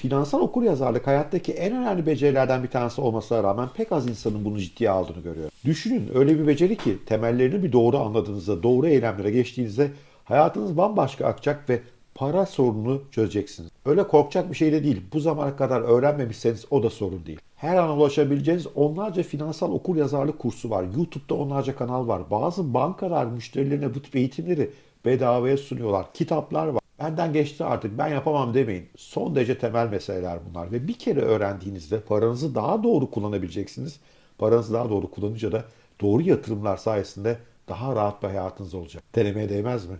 Finansal okuryazarlık hayattaki en önemli becerilerden bir tanesi olmasına rağmen pek az insanın bunu ciddiye aldığını görüyorum. Düşünün öyle bir beceri ki temellerini bir doğru anladığınızda, doğru eylemlere geçtiğinizde hayatınız bambaşka akacak ve para sorununu çözeceksiniz. Öyle korkacak bir şey de değil. Bu zamana kadar öğrenmemişseniz o da sorun değil. Her an ulaşabileceğiniz onlarca finansal okuryazarlık kursu var. YouTube'da onlarca kanal var. Bazı bankalar müşterilerine bu tip eğitimleri bedavaya sunuyorlar. Kitaplar var. Benden geçti artık ben yapamam demeyin. Son derece temel meseleler bunlar. Ve bir kere öğrendiğinizde paranızı daha doğru kullanabileceksiniz. Paranızı daha doğru kullanınca da doğru yatırımlar sayesinde daha rahat bir hayatınız olacak. Denemeye değmez mi?